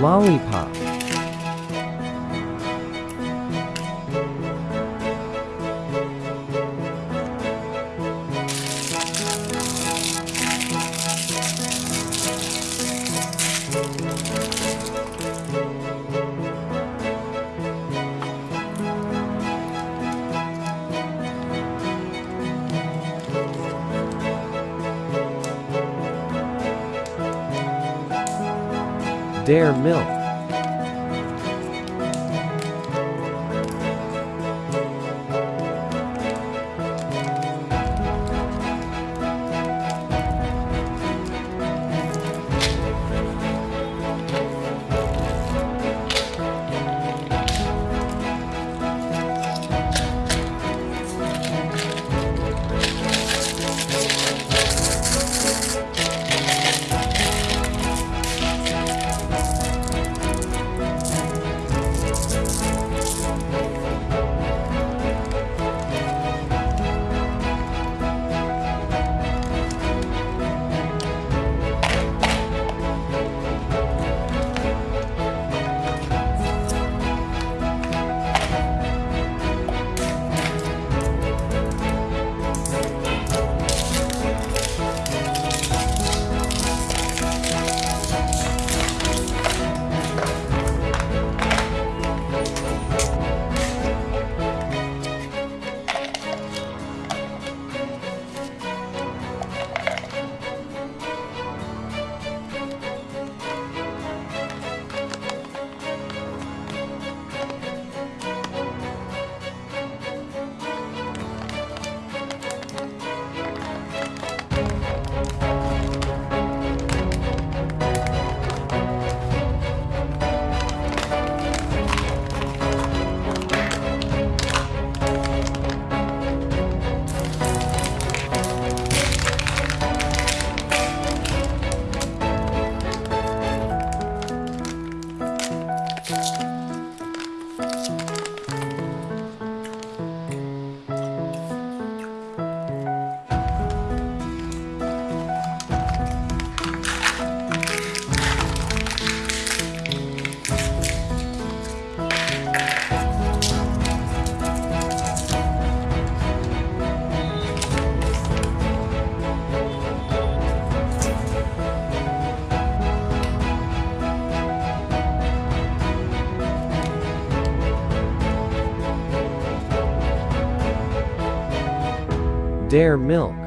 Lollipop. Dare Milk. Dare Milk.